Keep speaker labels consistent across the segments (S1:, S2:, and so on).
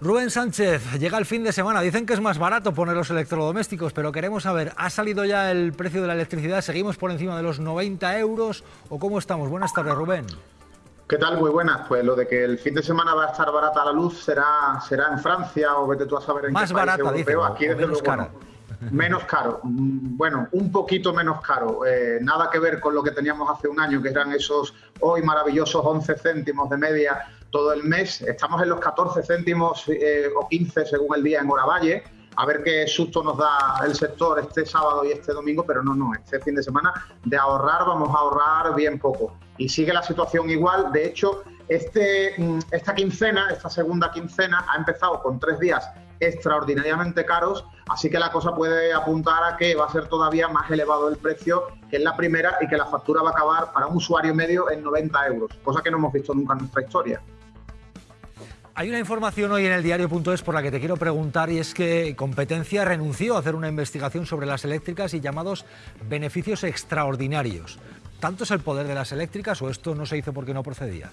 S1: Rubén Sánchez, llega el fin de semana. Dicen que es más barato poner los electrodomésticos, pero queremos saber, ¿ha salido ya el precio de la electricidad? ¿Seguimos por encima de los 90 euros o cómo estamos? Buenas tardes, Rubén.
S2: ¿Qué tal? Muy buenas. Pues lo de que el fin de semana va a estar barata la luz será, será en Francia o vete tú a saber en
S1: más
S2: qué
S1: barata,
S2: país
S1: europeo.
S2: Aquí desde
S1: menos
S2: luego. Menos caro, Mm, bueno, un poquito menos caro. Eh, nada que ver con lo que teníamos hace un año, que eran esos hoy maravillosos 11 céntimos de media todo el mes. Estamos en los 14 céntimos eh, o 15 según el día en Oravalle. A ver qué susto nos da el sector este sábado y este domingo, pero no, no, este fin de semana de ahorrar vamos a ahorrar bien poco. Y sigue la situación igual. De hecho, este, mm, esta quincena, esta segunda quincena, ha empezado con tres días extraordinariamente caros, así que la cosa puede apuntar a que va a ser todavía más elevado el precio que en la primera y que la factura va a acabar para un usuario medio en 90 euros, cosa que no hemos visto nunca en nuestra historia.
S1: Hay una información hoy en el diario.es por la que te quiero preguntar y es que Competencia renunció a hacer una investigación sobre las eléctricas y llamados beneficios extraordinarios. ¿Tanto es el poder de las eléctricas o esto no se hizo porque no procedía?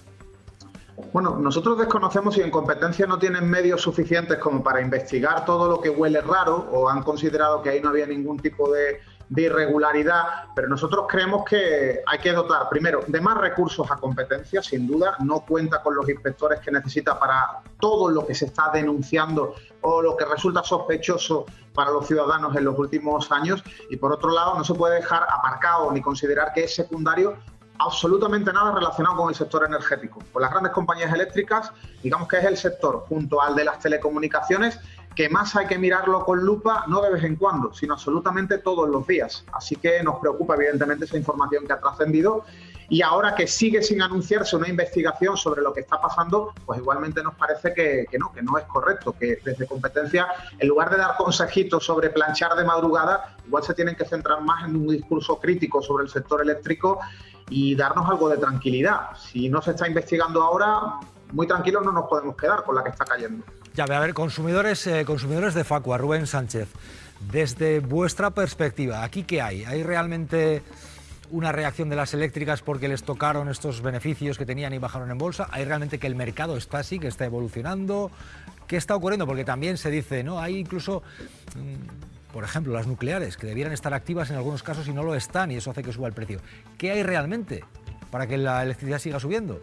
S2: Bueno, nosotros desconocemos si en competencia no tienen medios suficientes como para investigar todo lo que huele raro o han considerado que ahí no había ningún tipo de, irregularidad, pero nosotros creemos que hay que dotar primero de más recursos a competencia, sin duda, no cuenta con los inspectores que necesita para todo lo que se está denunciando o lo que resulta sospechoso para los ciudadanos en los últimos años y por otro lado no se puede dejar aparcado ni considerar que es secundario absolutamente nada relacionado con el sector energético. Con las grandes compañías eléctricas, digamos que es el sector, junto al de las telecomunicaciones, que más hay que mirarlo con lupa, no de vez en cuando, sino absolutamente todos los días. Así que nos preocupa evidentemente esa información que ha trascendido y ahora que sigue sin anunciarse una investigación sobre lo que está pasando, pues igualmente nos parece que, no, que no es correcto, que desde competencia, en lugar de dar consejitos sobre planchar de madrugada, igual se tienen que centrar más en un discurso crítico sobre el sector eléctrico y darnos algo de tranquilidad. Si no se está investigando ahora, muy tranquilos no nos podemos quedar con la que está cayendo.
S1: Ya, a ver, consumidores, eh, consumidores de Facua, Rubén Sánchez, desde vuestra perspectiva, ¿aquí qué hay? ¿Hay realmente una reacción de las eléctricas porque les tocaron estos beneficios que tenían y bajaron en bolsa? ¿Hay realmente que el mercado está así, que está evolucionando? ¿Qué está ocurriendo? Porque también se dice, ¿no? Hay incluso... Mmm, por ejemplo, las nucleares, que debieran estar activas en algunos casos y no lo están, y eso hace que suba el precio. ¿Qué hay realmente para que la electricidad siga subiendo?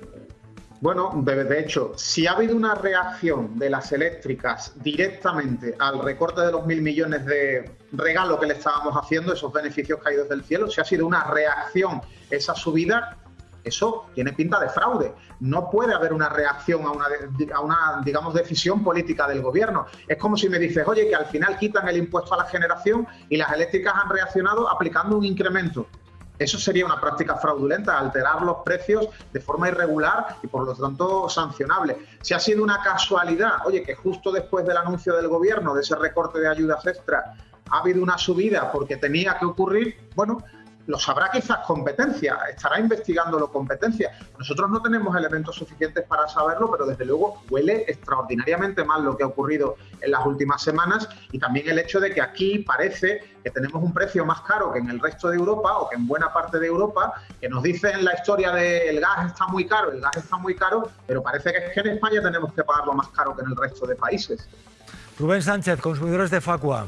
S2: Bueno, de, hecho, si ha habido una reacción de las eléctricas directamente al recorte de los mil millones de regalo que le estábamos haciendo, esos beneficios caídos del cielo, si ha sido una reacción esa subida, eso tiene pinta de fraude. No puede haber una reacción a una, a una, digamos, decisión política del gobierno. Es como si me dices, oye, que al final quitan el impuesto a la generación y las eléctricas han reaccionado aplicando un incremento. Eso sería una práctica fraudulenta, alterar los precios de forma irregular y por lo tanto sancionable. Si ha sido una casualidad, oye, que justo después del anuncio del gobierno de ese recorte de ayudas extra ha habido una subida porque tenía que ocurrir, bueno, lo sabrá quizás competencia, estará investigándolo competencia. Nosotros no tenemos elementos suficientes para saberlo, pero desde luego huele extraordinariamente mal lo que ha ocurrido en las últimas semanas y también el hecho de que aquí parece que tenemos un precio más caro que en el resto de Europa o que en buena parte de Europa, que nos dicen la historia de gas está muy caro, el gas está muy caro, pero parece que en España tenemos que pagarlo más caro que en el resto de países.
S1: Rubén Sánchez, consumidores de Facua.